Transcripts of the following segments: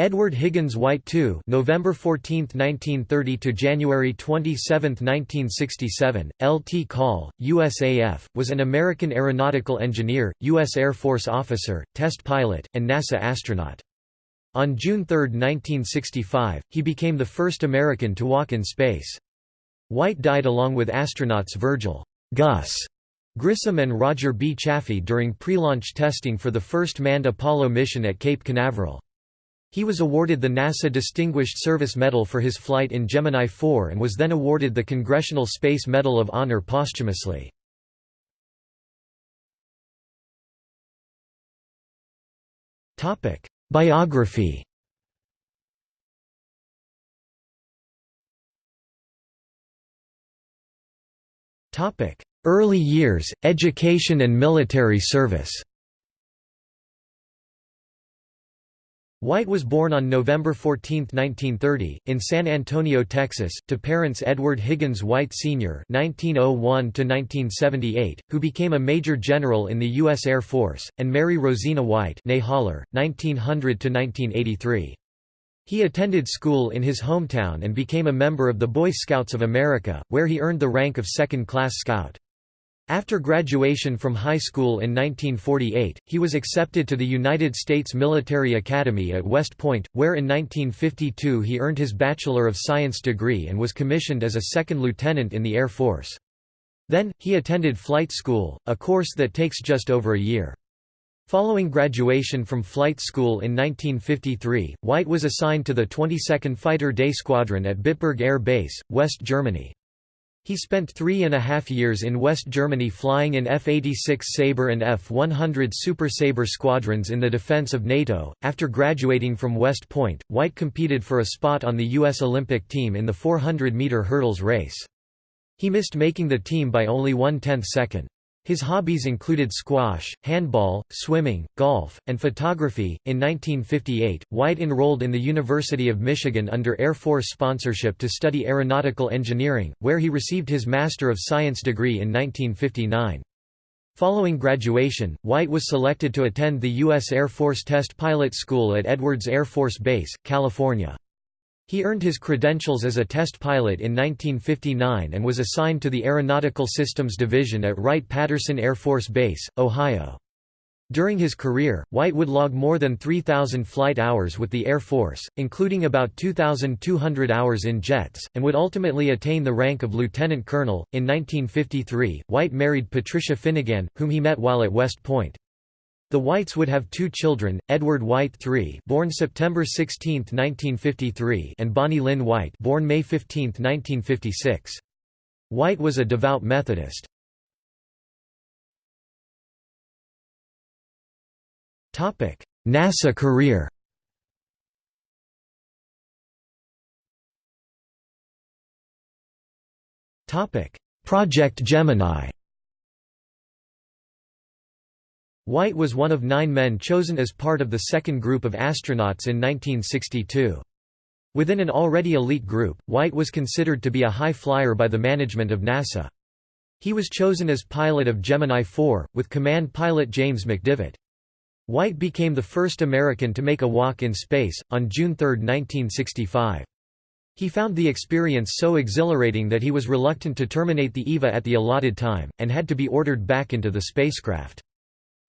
Edward Higgins White II November 14, 1930 to January 27, 1967, L.T. Call, USAF, was an American aeronautical engineer, U.S. Air Force officer, test pilot, and NASA astronaut. On June 3, 1965, he became the first American to walk in space. White died along with astronauts Virgil Gus Grissom and Roger B. Chaffee during pre-launch testing for the first manned Apollo mission at Cape Canaveral. He was awarded the NASA Distinguished Service Medal for his flight in Gemini 4 and was then awarded the Congressional Space Medal of Honor posthumously. Biography Early years, education and military service White was born on November 14, 1930, in San Antonio, Texas, to parents Edward Higgins White Sr. (1901–1978), who became a major general in the U.S. Air Force, and Mary Rosina White (née Haller, 1900–1983). He attended school in his hometown and became a member of the Boy Scouts of America, where he earned the rank of second-class scout. After graduation from high school in 1948, he was accepted to the United States Military Academy at West Point, where in 1952 he earned his Bachelor of Science degree and was commissioned as a second lieutenant in the Air Force. Then, he attended flight school, a course that takes just over a year. Following graduation from flight school in 1953, White was assigned to the 22nd Fighter Day Squadron at Bitburg Air Base, West Germany. He spent three and a half years in West Germany flying in F-86 Sabre and F-100 Super Sabre squadrons in the defense of NATO. After graduating from West Point, White competed for a spot on the U.S. Olympic team in the 400-meter hurdles race. He missed making the team by only one-tenth second. His hobbies included squash, handball, swimming, golf, and photography. In 1958, White enrolled in the University of Michigan under Air Force sponsorship to study aeronautical engineering, where he received his Master of Science degree in 1959. Following graduation, White was selected to attend the U.S. Air Force Test Pilot School at Edwards Air Force Base, California. He earned his credentials as a test pilot in 1959 and was assigned to the Aeronautical Systems Division at Wright-Patterson Air Force Base, Ohio. During his career, White would log more than 3,000 flight hours with the Air Force, including about 2,200 hours in jets, and would ultimately attain the rank of lieutenant colonel. In 1953, White married Patricia Finnegan, whom he met while at West Point. The Whites would have two children, Edward White III born September 16, 1953 and Bonnie Lynn White born May 15, 1956. White was a devout Methodist. NASA career Project Gemini White was one of nine men chosen as part of the second group of astronauts in 1962. Within an already elite group, White was considered to be a high flyer by the management of NASA. He was chosen as pilot of Gemini 4, with command pilot James McDivitt. White became the first American to make a walk in space, on June 3, 1965. He found the experience so exhilarating that he was reluctant to terminate the EVA at the allotted time, and had to be ordered back into the spacecraft.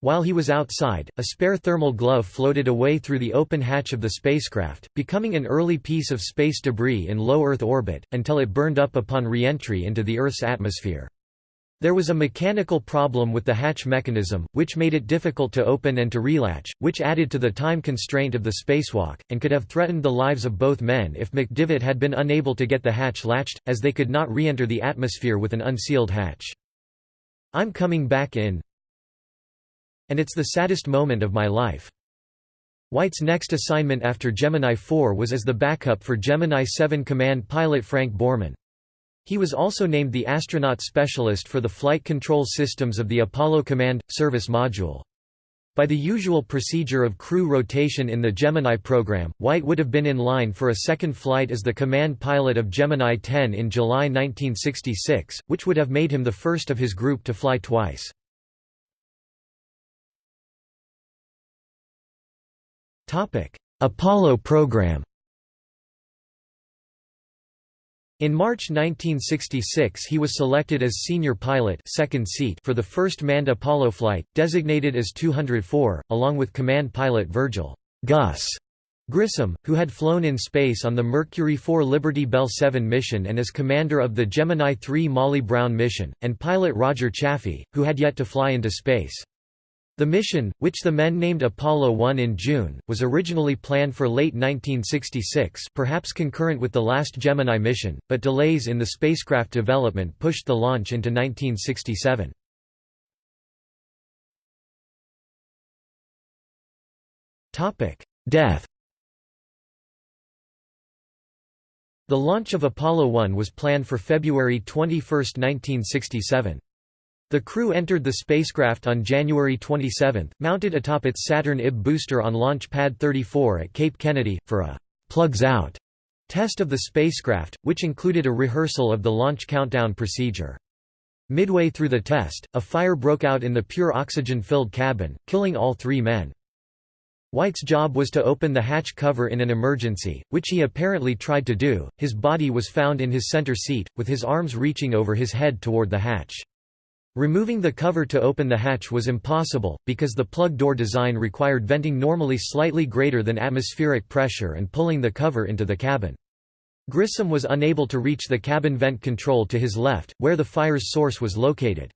While he was outside, a spare thermal glove floated away through the open hatch of the spacecraft, becoming an early piece of space debris in low Earth orbit, until it burned up upon re-entry into the Earth's atmosphere. There was a mechanical problem with the hatch mechanism, which made it difficult to open and to relatch, which added to the time constraint of the spacewalk, and could have threatened the lives of both men if McDivitt had been unable to get the hatch latched, as they could not re-enter the atmosphere with an unsealed hatch. I'm coming back in, and it's the saddest moment of my life. White's next assignment after Gemini 4 was as the backup for Gemini 7 command pilot Frank Borman. He was also named the astronaut specialist for the flight control systems of the Apollo Command Service Module. By the usual procedure of crew rotation in the Gemini program, White would have been in line for a second flight as the command pilot of Gemini 10 in July 1966, which would have made him the first of his group to fly twice. Apollo program In March 1966 he was selected as senior pilot second seat for the first manned Apollo flight, designated as 204, along with command pilot Virgil Gus Grissom, who had flown in space on the Mercury 4 Liberty Bell 7 mission and as commander of the Gemini 3 Molly Brown mission, and pilot Roger Chaffee, who had yet to fly into space. The mission, which the men named Apollo 1 in June, was originally planned for late 1966 perhaps concurrent with the last Gemini mission, but delays in the spacecraft development pushed the launch into 1967. Death The launch of Apollo 1 was planned for February 21, 1967. The crew entered the spacecraft on January 27, mounted atop its Saturn IB booster on Launch Pad 34 at Cape Kennedy, for a «plugs out» test of the spacecraft, which included a rehearsal of the launch countdown procedure. Midway through the test, a fire broke out in the pure oxygen-filled cabin, killing all three men. White's job was to open the hatch cover in an emergency, which he apparently tried to do. His body was found in his center seat, with his arms reaching over his head toward the hatch. Removing the cover to open the hatch was impossible, because the plug door design required venting normally slightly greater than atmospheric pressure and pulling the cover into the cabin. Grissom was unable to reach the cabin vent control to his left, where the fire's source was located.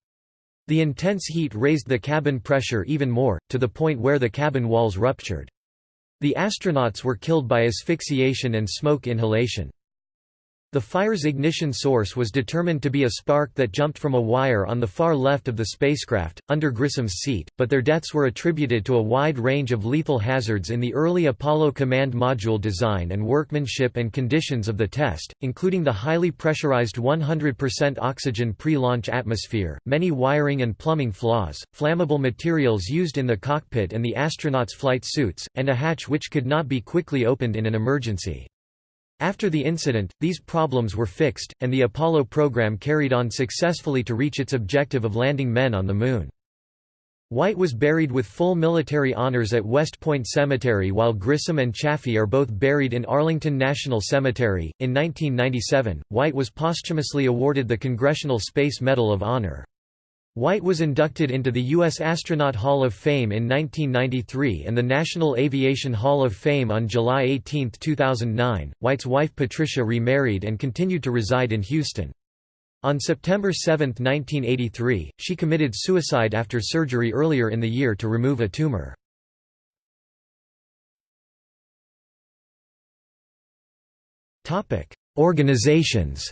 The intense heat raised the cabin pressure even more, to the point where the cabin walls ruptured. The astronauts were killed by asphyxiation and smoke inhalation. The fire's ignition source was determined to be a spark that jumped from a wire on the far left of the spacecraft, under Grissom's seat, but their deaths were attributed to a wide range of lethal hazards in the early Apollo command module design and workmanship and conditions of the test, including the highly pressurized 100% oxygen pre-launch atmosphere, many wiring and plumbing flaws, flammable materials used in the cockpit and the astronauts' flight suits, and a hatch which could not be quickly opened in an emergency. After the incident, these problems were fixed, and the Apollo program carried on successfully to reach its objective of landing men on the Moon. White was buried with full military honors at West Point Cemetery while Grissom and Chaffee are both buried in Arlington National Cemetery. In 1997, White was posthumously awarded the Congressional Space Medal of Honor. White was inducted into the U.S. Astronaut Hall of Fame in 1993 and the National Aviation Hall of Fame on July 18, 2009. White's wife Patricia remarried and continued to reside in Houston. On September 7, 1983, she committed suicide after surgery earlier in the year to remove a tumor. Organizations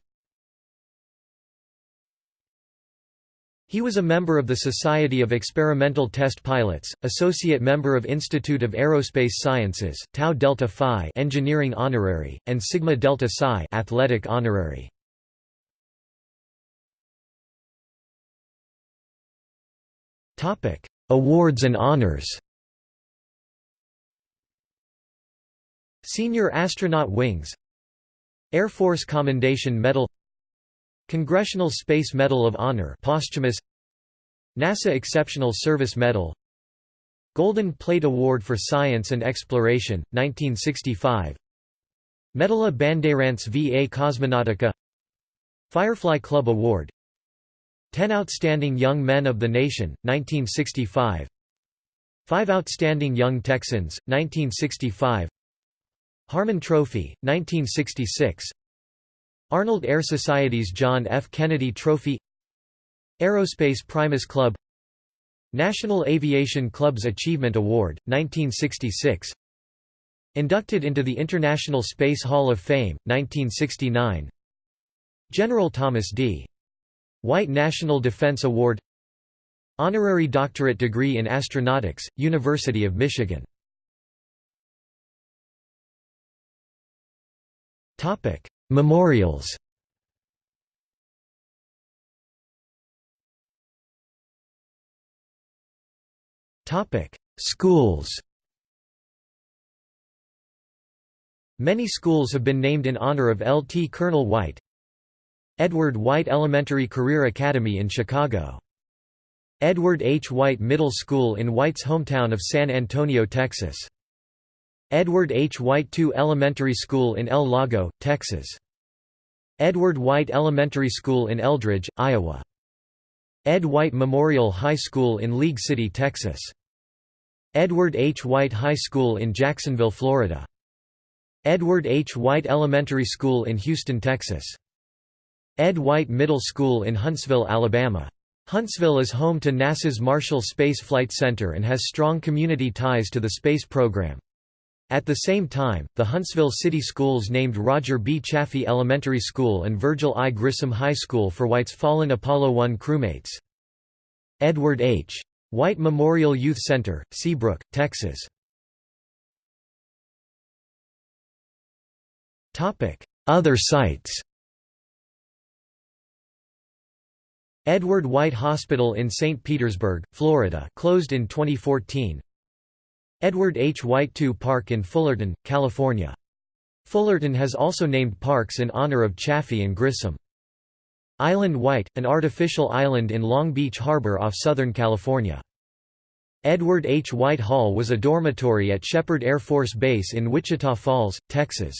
He was a member of the Society of Experimental Test Pilots, associate member of Institute of Aerospace Sciences, Tau Delta Phi Engineering Honorary, and Sigma Delta Psi Athletic Honorary. Topic: Awards and honors. Senior Astronaut Wings Air Force Commendation Medal Congressional Space Medal of Honor posthumous. NASA Exceptional Service Medal. Golden Plate Award for Science and Exploration, 1965 Medalla Bandeirantes VA Cosmonautica. Firefly Club Award. 10 Outstanding Young Men of the Nation, 1965 5 Outstanding Young Texans, 1965 Harmon Trophy, 1966 Arnold Air Society's John F. Kennedy Trophy Aerospace Primus Club National Aviation Club's Achievement Award, 1966 Inducted into the International Space Hall of Fame, 1969 General Thomas D. White National Defense Award Honorary doctorate degree in astronautics, University of Michigan Memorials Schools Many schools have been named in honor of L. T. Colonel White Edward White Elementary Career Academy in Chicago Edward H. White Middle School in White's hometown of San Antonio, Texas Edward H. White II Elementary School in El Lago, Texas. Edward White Elementary School in Eldridge, Iowa. Ed White Memorial High School in League City, Texas. Edward H. White High School in Jacksonville, Florida. Edward H. White Elementary School in Houston, Texas. Ed White Middle School in Huntsville, Alabama. Huntsville is home to NASA's Marshall Space Flight Center and has strong community ties to the space program. At the same time, the Huntsville City Schools named Roger B. Chaffee Elementary School and Virgil I. Grissom High School for White's fallen Apollo 1 crewmates. Edward H. White Memorial Youth Center, Seabrook, Texas. Other sites Edward White Hospital in St. Petersburg, Florida closed in 2014 Edward H. White II Park in Fullerton, California. Fullerton has also named parks in honor of Chaffee and Grissom. Island White, an artificial island in Long Beach Harbor off Southern California. Edward H. White Hall was a dormitory at Sheppard Air Force Base in Wichita Falls, Texas.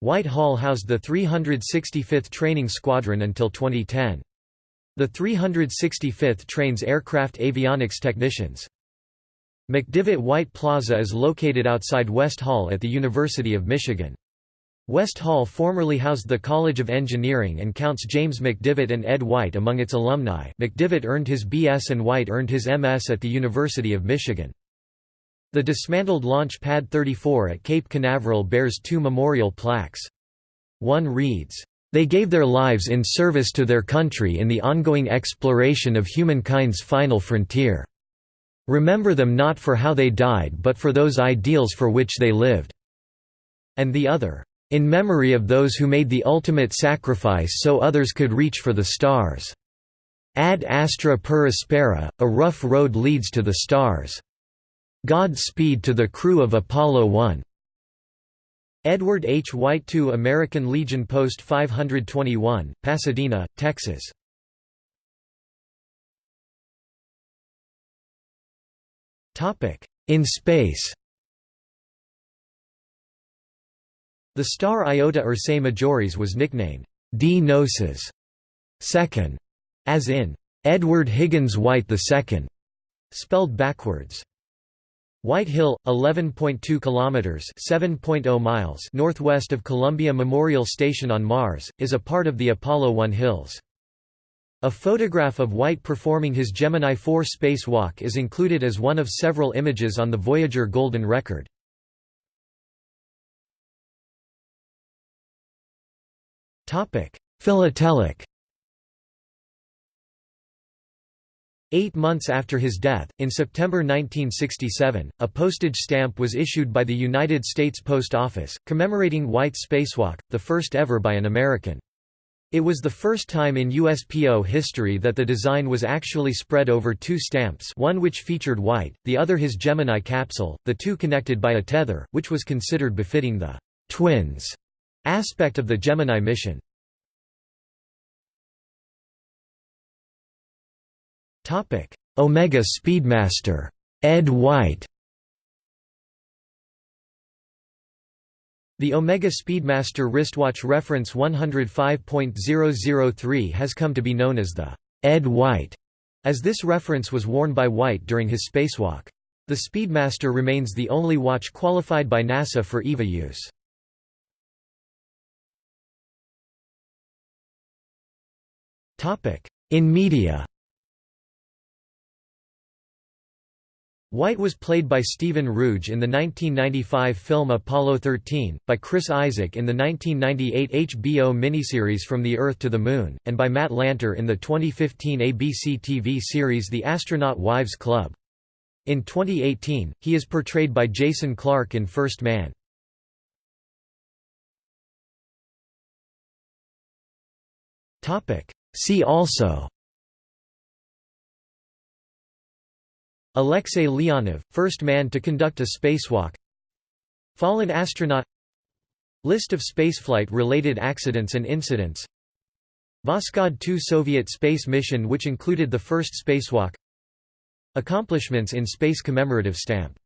White Hall housed the 365th Training Squadron until 2010. The 365th trains aircraft avionics technicians. McDivitt White Plaza is located outside West Hall at the University of Michigan. West Hall formerly housed the College of Engineering and counts James McDivitt and Ed White among its alumni. McDivitt earned his BS and White earned his MS at the University of Michigan. The dismantled Launch Pad 34 at Cape Canaveral bears two memorial plaques. One reads, "...they gave their lives in service to their country in the ongoing exploration of humankind's final frontier." Remember them not for how they died but for those ideals for which they lived." And the other, "...in memory of those who made the ultimate sacrifice so others could reach for the stars. Ad astra per aspera, a rough road leads to the stars. Godspeed to the crew of Apollo 1." Edward H. White II American Legion Post 521, Pasadena, Texas In space The star Iota Ursae Majoris was nicknamed Dnoces second, as in Edward Higgins White II, spelled backwards. White Hill, 11.2 kilometers (7.0 miles) northwest of Columbia Memorial Station on Mars, is a part of the Apollo 1 hills. A photograph of White performing his Gemini 4 spacewalk is included as one of several images on the Voyager Golden Record. Philatelic Eight months after his death, in September 1967, a postage stamp was issued by the United States Post Office, commemorating White's spacewalk, the first ever by an American. It was the first time in USPO history that the design was actually spread over two stamps one which featured White, the other his Gemini capsule, the two connected by a tether, which was considered befitting the «twins» aspect of the Gemini mission. Omega Speedmaster, Ed White The Omega Speedmaster wristwatch reference 105.003 has come to be known as the Ed White, as this reference was worn by White during his spacewalk. The Speedmaster remains the only watch qualified by NASA for EVA use. In media White was played by Stephen Roege in the 1995 film Apollo 13, by Chris Isaak in the 1998 HBO miniseries From the Earth to the Moon, and by Matt Lanter in the 2015 ABC TV series The Astronaut Wives Club. In 2018, he is portrayed by Jason Clarke in First Man. See also Alexei Leonov, first man to conduct a spacewalk. Fallen astronaut. List of spaceflight-related accidents and incidents. Voskhod 2 Soviet space mission which included the first spacewalk. Accomplishments in space commemorative stamp